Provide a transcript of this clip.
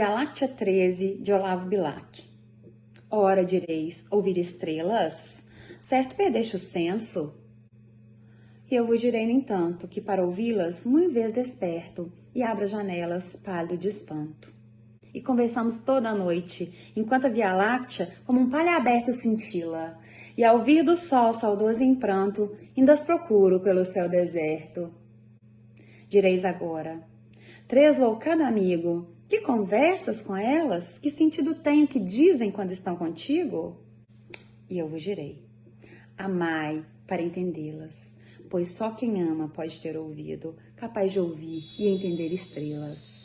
Via Láctea 13, de Olavo Bilac. Ora, direis, ouvir estrelas? Certo perdeste o senso? E eu vos direi, no entanto, que para ouvi-las, muito vez desperto, e abro as janelas, pálido de espanto. E conversamos toda a noite, enquanto a Via Láctea, como um palha aberto, cintila, e ao vir do sol saudoso em pranto, ainda as procuro pelo céu deserto. Direis agora, Treslow, cada amigo, que conversas com elas? Que sentido tem o que dizem quando estão contigo? E eu vos direi: amai para entendê-las, pois só quem ama pode ter ouvido, capaz de ouvir e entender estrelas.